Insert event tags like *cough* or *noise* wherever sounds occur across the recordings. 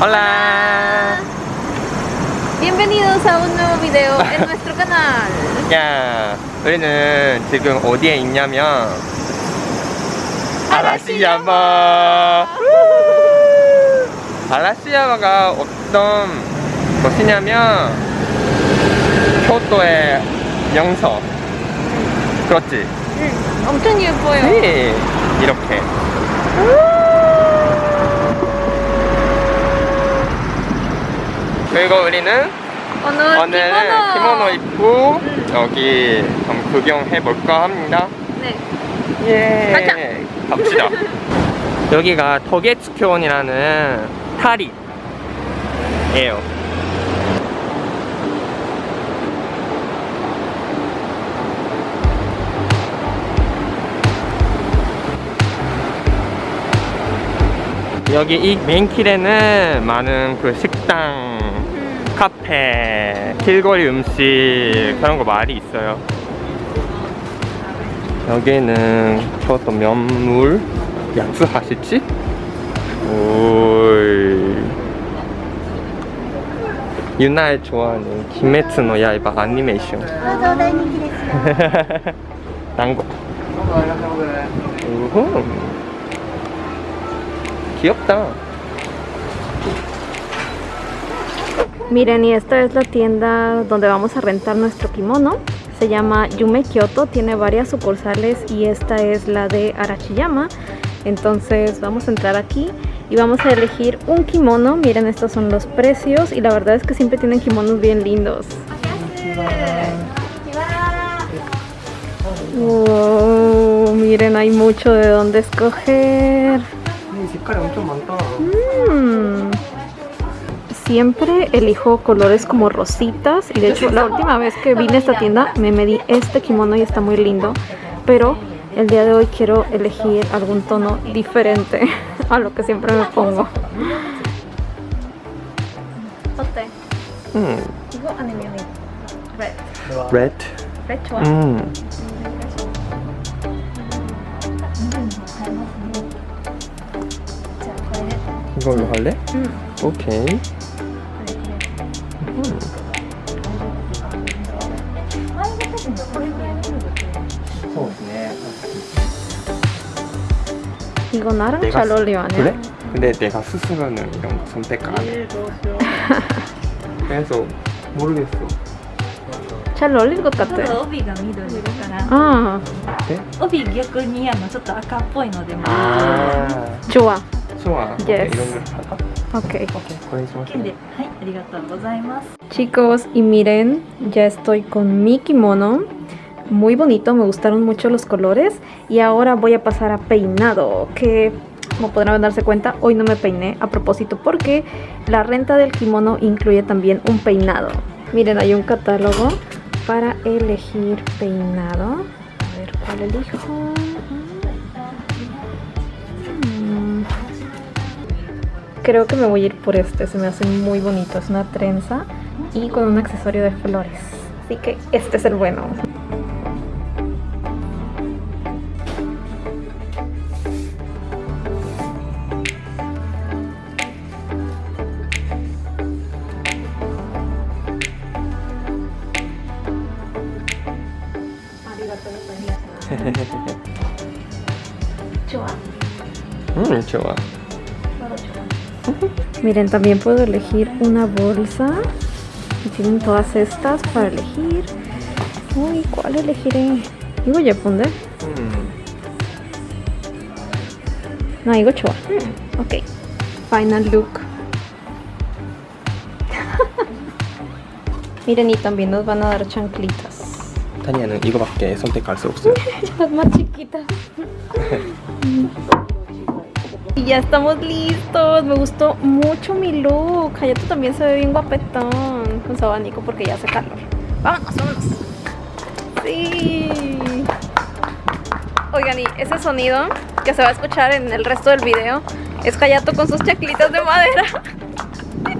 Hola. Bienvenidos a un nuevo video en *laughs* nuestro canal. 야, 우리는 지금 어디에 있냐면 아라시야마. 아라시야마가 어떤 곳이냐면 교토의 명소. 그렇지? 응, 엄청 예뻐요. 네. 이렇게. 그리고 우리는 오늘 오늘은 키모노 입고 여기 좀 구경해 볼까 합니다. 네. 예. 가자. 갑시다. *laughs* 여기가 토게츠쿄온이라는 타리예요. 여기 이 메인길에는 많은 그 식당, 음, 카페, 길거리 음식 그런 거 많이 있어요. 여기는 저것도 면물 양수 하실지? 오이. 유나의 좋아하는 김메츠노 야이바 애니메이션. *laughs* 난거 귀엽다. Miren, y esta es la tienda donde vamos a rentar nuestro kimono. Se llama Yume Kyoto, tiene varias sucursales y esta es la de Arachiyama. Entonces vamos a entrar aquí y vamos a elegir un kimono. Miren, estos son los precios y la verdad es que siempre tienen kimonos bien lindos. Wow, miren, hay mucho de dónde escoger. Mm Siempre elijo colores como rositas y de hecho la última vez que vine a esta tienda me medí este kimono y está muy lindo, pero el día de hoy quiero elegir algún tono diferente *laughs* a lo que siempre me pongo. 어때? 음. 이거 아니면 red. Red. red 좋아. 음. 이걸로 할래? 음. 오케이. 이거 나랑 내가 잘 쓰- 어울려 아니야? 그래? 근데 내가 스스로는 이런 거 선택 안 해. *laughs* 그래서 모르겠어. 잘 어울릴 것 같아. ただ帯が緑だから 아, 네? 帯逆にあのちょっと赤っぽいのでも 아, 좋아. 좋아. Yes. 이런 걸 할까? Ok. 그래, 좋아. 剣ではいありがとうございます Chicos, y miren, ya estoy con mi kimono. Muy bonito, me gustaron mucho los colores. Y ahora voy a pasar a peinado, que como podrán darse cuenta, hoy no me peiné a propósito porque la renta del kimono incluye también un peinado. Miren, hay un catálogo para elegir peinado. A ver cuál elijo. Mm. Creo que me voy a ir por este, se me hace muy bonito. Es una trenza y con un accesorio de flores. Así que este es el bueno. Chua. Mm, chua. Miren, también puedo elegir una bolsa. Y tienen todas estas para elegir. Uy, ¿cuál elegiré? Digo Yapunde. Mm. No, digo Chua. Mm. Ok. Final look. *laughs* Miren, y también nos van a dar chanclitas. 타니아는 이거밖에 선택할 수 없어요. *laughs* Las más chiquitas. Y ya estamos listos. Me gustó mucho mi look. Hayato también se ve bien guapetón con su abanico porque ya hace calor. Vámonos, vámonos. Sí. Oigan, y ese sonido que se va a escuchar en el resto del video es Hayato con sus chaclitas de madera.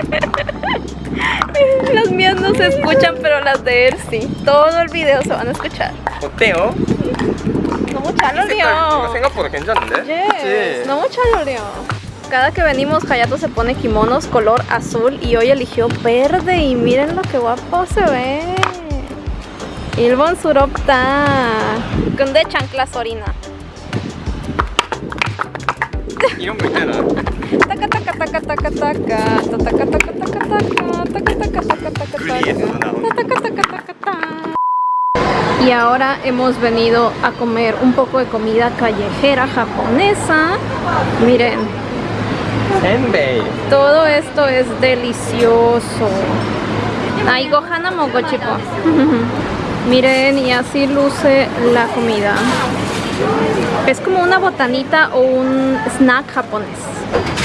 *laughs* Las mías no se escuchan, pero las de él sí. Todo el video se van a escuchar. 어때요? 너무 잘 이 색깔 이거 어울려. 생각보다 괜찮은데? Yes, 그치? 너무 잘 어울려. cada que venimos Hayato se pone kimonos color azul y hoy eligió verde y miren lo que guapo se ve. 일본 수럽다. 근데 chancla sorina. 이런 거 있잖아. y ahora hemos venido a comer un poco de comida callejera japonesa. Miren. Todo esto es delicioso. Ay, gohana mogochico. *laughs* Miren, y así luce la comida. Es como una botanita o un snack japonés.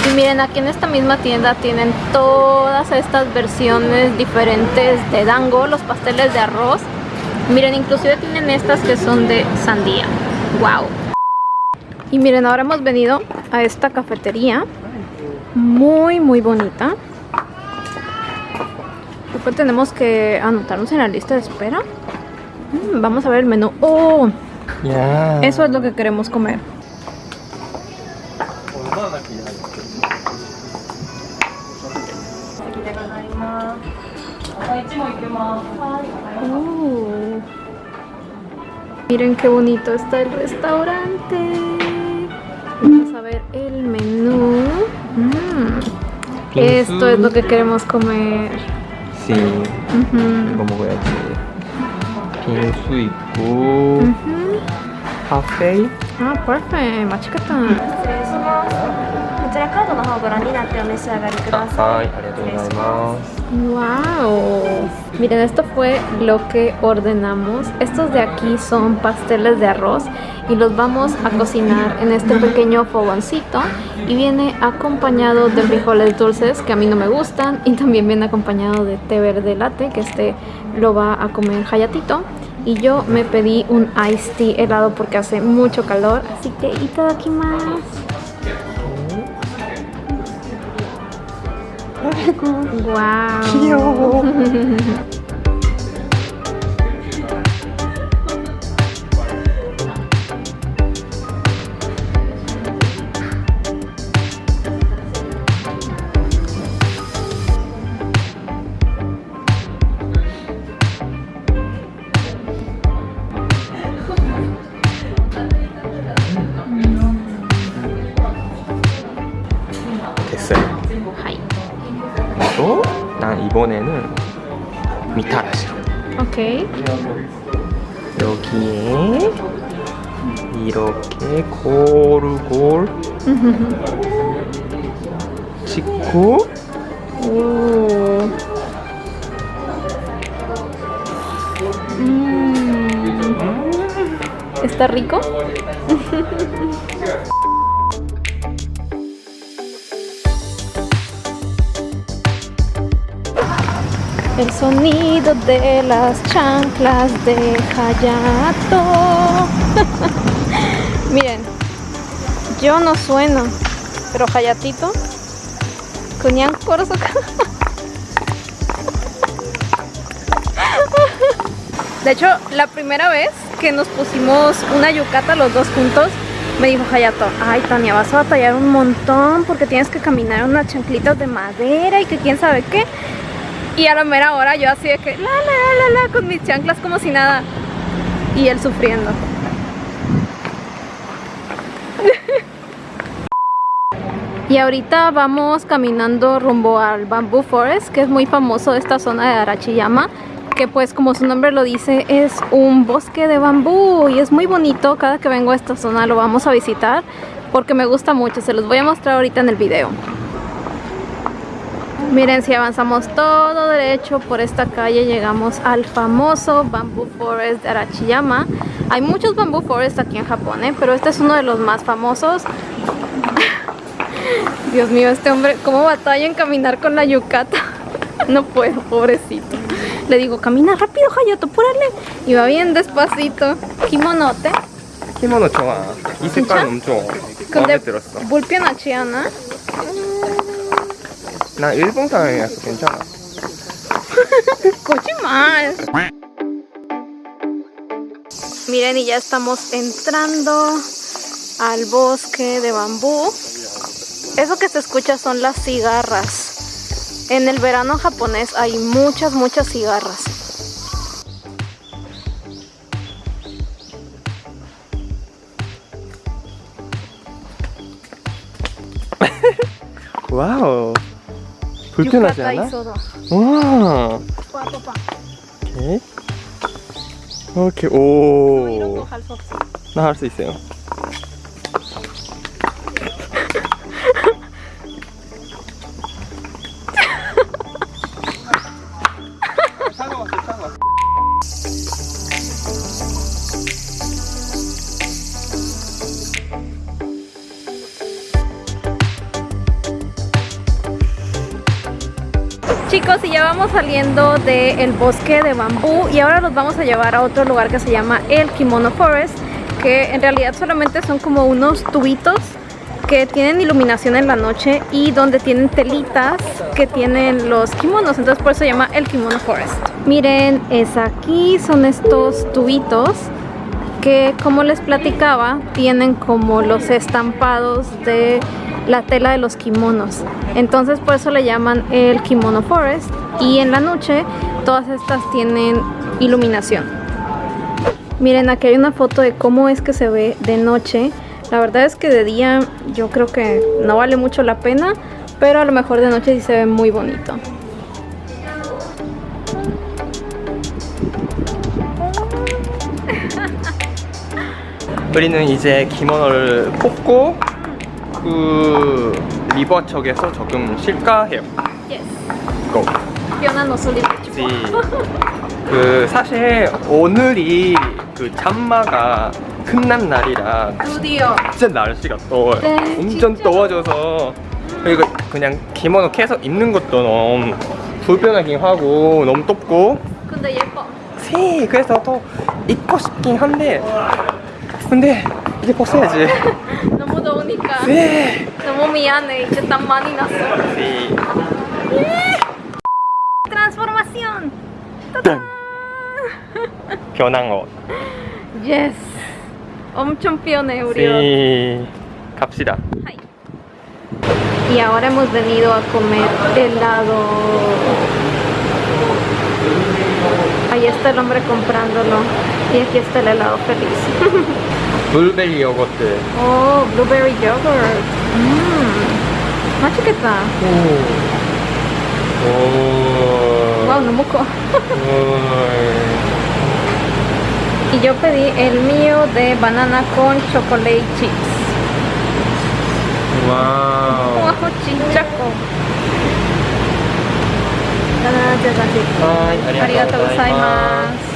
Y miren, aquí en esta misma tienda tienen todas estas versiones diferentes de dango, los pasteles de arroz. Miren, inclusive tienen estas que son de sandía. ¡Wow! Y miren, ahora hemos venido a esta cafetería. Muy, muy bonita. Después tenemos que anotarnos en la lista de espera. Mm, vamos a ver el menú. ¡Oh! 야. Eso es lo que queremos comer. Miren qué bonito está el restaurante. Vamos a ver el menú. Mm. Esto es lo que queremos comer. Sí. Uh -huh. Como voy a decir. Café. Ah, perfecto. Machicata. 失礼しますこちらカードの方ご覧になってお召し上がりください 아, ありがとうございます。 Wow. Miren, esto fue lo que ordenamos. Estos de aquí son pasteles de arroz y los vamos a cocinar en este pequeño fogoncito y viene acompañado de frijoles dulces que a mí no me gustan y también viene acompañado de té verde latte que este lo va a comer Hayatito y yo me pedí un iced tea helado porque hace mucho calor así que más 아이고 와우 귀여워. *laughs* *laughs* 이번에는 미타라시로. 오케이 여기에 이렇게 고루골 *laughs* 찍고 오. Mm. ¿Está rico? *laughs* El sonido de las chanclas de Hayato. *laughs* Miren, yo no sueno, pero Hayatito, Kunyan Korsoka. *laughs* De hecho, la primera vez que nos pusimos una yucata los dos juntos, me dijo Hayato, ay Tania, vas a batallar un montón porque tienes que caminar unas chanclitas de madera y que quién sabe qué. Y a la mera hora yo así de que, la, la, la, la, con mis chanclas como si nada. Y él sufriendo. *laughs* Y ahorita vamos caminando rumbo al Bamboo Forest, que es muy famoso esta zona de Arachiyama, que pues como su nombre lo dice, es un bosque de bambú y es muy bonito. Cada que vengo a esta zona lo vamos a visitar porque me gusta mucho. Se los voy a mostrar ahorita en el video. Miren, si avanzamos todo derecho por esta calle, llegamos al famoso Bamboo Forest de Arachiyama. Hay muchos Bamboo Forest aquí en Japón, ¿eh? pero este es uno de los más famosos. *laughs* Dios mío, este hombre, cómo batalla en caminar con la yucata. *laughs* no puedo, pobrecito. Le digo, camina rápido, Hayato, apúrale. Y va bien despacito. Kimonote. Kimono choa. Y se pan un choa. Bulpiona chiana. 나 일본 사람이라서 괜찮아. Cochimal. Miren, y ya estamos entrando al bosque de bambú. Eso que se escucha son las cigarras. En el verano japonés hay muchas, muchas cigarras. *laughs* 와우. 불편하지 않아? 와. 오케이. 오케이. 오. 나 할 수 있어요. Chicos, y ya vamos saliendo del bosque de bambú y ahora los vamos a llevar a otro lugar que se llama el Kimono Forest, que en realidad solamente son como unos tubitos que tienen iluminación en la noche y donde tienen telitas que tienen los kimonos, entonces por eso se llama el Kimono Forest. Miren, es aquí, son estos tubitos que como les platicaba tienen como los estampados de la tela de los kimonos entonces por eso le llaman el kimono forest y en la noche todas estas tienen iluminación miren aquí hay una foto de cómo es que se ve de noche la verdad es que de día yo creo que no vale mucho la pena pero a lo mejor de noche sí se ve muy bonito 우리는 이제 기모노를 뽑고 그 리버 쪽에서 조금 쉴까 해요. yes. no solía 지. *laughs* 그 사실 오늘이 그 잠마가 끝난 날이라 Studio 진짜 날씨가 더워요. 네, 엄청 진짜. 더워져서 그리고 그냥 기모노 계속 입는 것도 너무 불편하긴 하고 너무 덥고 근데 예뻐 네, 그래서 더 입고 싶긴 한데 근데 이제 벗어야지. *laughs* 너무 더우니까 네. 너무 미안해 이제 땀 많이 났어 네. transformación 짠. 변한 옷. yes 엄청 피어네 우리 옷 네. 갑시다. Ay. Y ahora hemos venido a comer helado. Ahí está el hombre comprándolo. Y aquí está el helado feliz. *laughs* 블루베리 요거트. oh, blueberry yogurt. Mmm. 맛있겠다. 오. Wow, no moco. 오. Y yo pedí el mío de banana con chocolate chips. 와우. Wow, chinchaco. 하이, Arigato gozaimasu.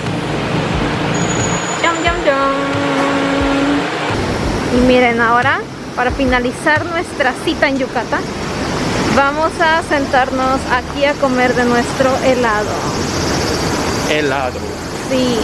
Y miren ahora, para finalizar nuestra cita en Yucatán, vamos a sentarnos aquí a comer de nuestro helado. Helado. Sí.